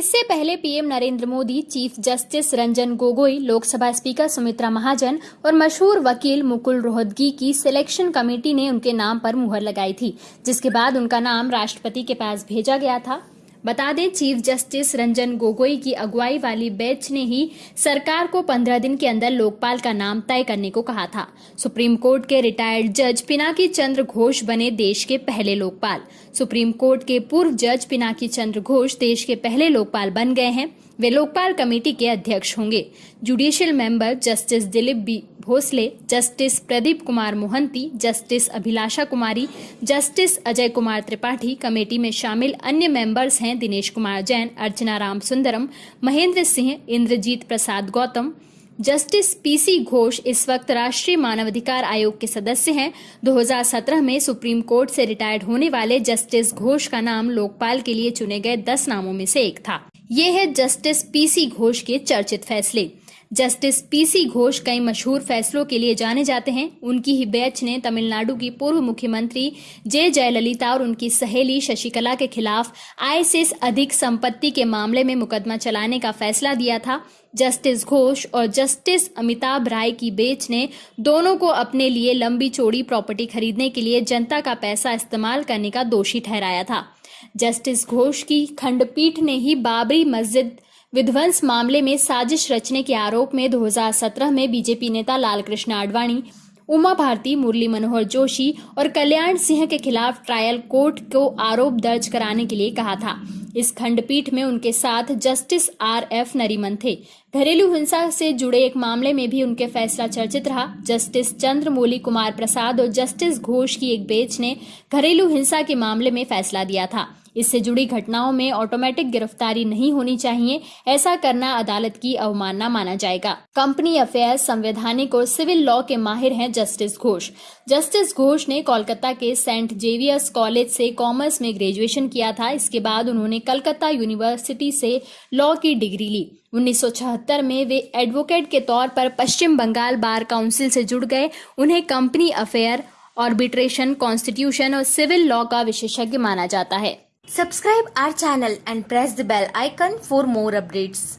इससे पहले PM Narendra Modi, chief justice Ranjan Gogoi, Lok Sabha speaker Sumitra Mahajan और मशहूर वकील मुकुल रोहतगी की सिलेक्शन कमेटी ने उनके नाम पर मुहर लगाई थी, जिसके बाद उनका नाम राष्ट्रपति के पास भेजा गया था। बता दें, चीफ जस्टिस रंजन गोगोई की अगुवाई वाली बेंच ने ही सरकार को पंद्रह दिन के अंदर लोकपाल का नाम तय करने को कहा था। सुप्रीम कोर्ट के रिटायर्ड जज पिनाकी चंद्र घोष बने देश के पहले लोकपाल। सुप्रीम कोर्ट के पूर्व जज पिनाकी चंद्र घोष देश के पहले लोकपाल बन गए हैं। वे लोकपाल कमेटी के अध्यक्ष होंगे। Judicial member justice Dilip B Bhosale justice Pradeep Kumar Mohanty justice Abhilasha Kumari justice Ajay Kumar Tripathi committee में शामिल अन्य मेंबर्स हैं दिनेश कुमार जैन, अर्चना राम सुंदरम महेंद्र सिंह, इंद्रजीत प्रसाद गौतम जस्टिस पीसी घोष इस वक्त राष्ट्रीय मानवाधिकार आयोग के सदस्य हैं। 2017 में सुप्रीम कोर्ट से रिटायर्ड होने वाले जस्टिस घोष का नाम लोकपाल के लिए चुने गए 10 नामों में से एक था। ये है जस्टिस पीसी घोष के चर्चित फैसले। जस्टिस पीसी घोष कई मशहूर फैसलों के लिए जाने जाते हैं। उनकी ही बेंच ने तमिलनाडु की पूर्व मुख्यमंत्री जे जयललिता और उनकी सहेली शशिकला के खिलाफ आय से अधिक संपत्ति के मामले में मुकदमा चलाने का फैसला दिया था। जस्टिस घोष और जस्टिस अमिताभ राय की बेंच ने दोनों को अपने लिए लंबी चौड़ी प्रॉपर्टी खरीदने के लिए जनता का पैसा इस्तेमाल करने का दोषी ठहराया था। जस्टिस घोष की खंडपीठ ने ही बाबरी मस्जिद विध्वंस मामले में साजिश रचने के आरोप में 2017 में बीजेपी नेता लालकृष्ण आडवाणी, उमा भारती, मुरली मनोहर जोशी और कल्याण सिंह के खिलाफ ट्रायल कोर्ट को आरोप दर्ज कराने के लिए कहा था। इस खंडपीठ में उनके साथ जस्टिस आर एफ़ नरीमन थे। घरेलू हिंसा से जुड़े एक मामले में भी उनके फैसला चर्चित रहा। जस्टिस चंद्रमौली कुमार प्रसाद और जस्टिस घोष की एक बेंच ने घरेलू हिंसा के मामले में फैसला दिया था। इससे जुड़ी घटनाओं में ऑटोमेटिक गिरफ्तारी नहीं होनी चाहिए, ऐसा करना अदालत की अवमानना माना जाएगा। कंपनी अफेयर संवैधानिक और सिविल लॉ के माहिर हैं जस्टिस घोष। जस्टिस घोष ने कोलकाता के सेंट जेवियर्स कॉलेज से कॉमर्स में ग्रेजुएशन किया था। इसके बाद उन्होंने कलकत्ता यूनिवर्सिटी से लॉ की डिग्री ली। 1976 में वे एडवोकेट के तौर पर पश्चिम बंगाल बार काउंसिल से जुड़ गए। उन्हें कंपनी अफेयर ऑर्बिट्रेशन कॉन्स्टिट्यूशन और सिविल लॉ का विशेषज्ञ माना जाता है। Subscribe our channel and press the bell icon for more updates.